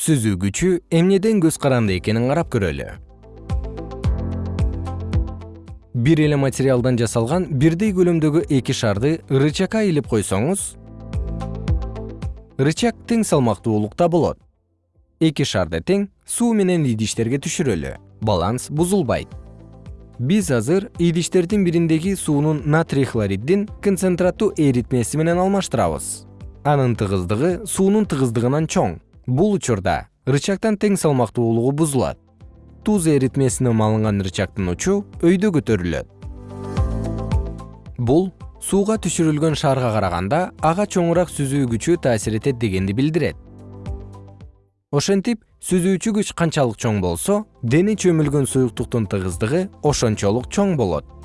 сүзүү күчү эмнеден көз каранды экенин карап көрөлү. Бир эле материалдан жасалган бирдей көлөмдөгү эки шарды рычагка илип койсоңуз рычаг тең салмактуулукта болот. Эки шарды тең суу менен идиштерге түшүрөлү баланс бузулбайт. Биз азыр идиштердин бириндеги суунун натрий хлориддин концентраттуу эритмеси менен алмаштырабыз. Анын тыгыздыгы суунун тыгыздыгынан чоң бул учурда рычагтан тең салмактуулугу бузулат. Туз эритмесинен алынган рычагдын учу өйдө көтөрүлөт. Бул сууга түшүрүлгөн шарга караганда ага чоңураак сүзүү күчү таасир этет дегенди билдирет. Ошентип сүзүүчү күч канчалык чоң болсо дене чөмүлгөн суюктуктун тыгыздыгы ошончолук чоң болот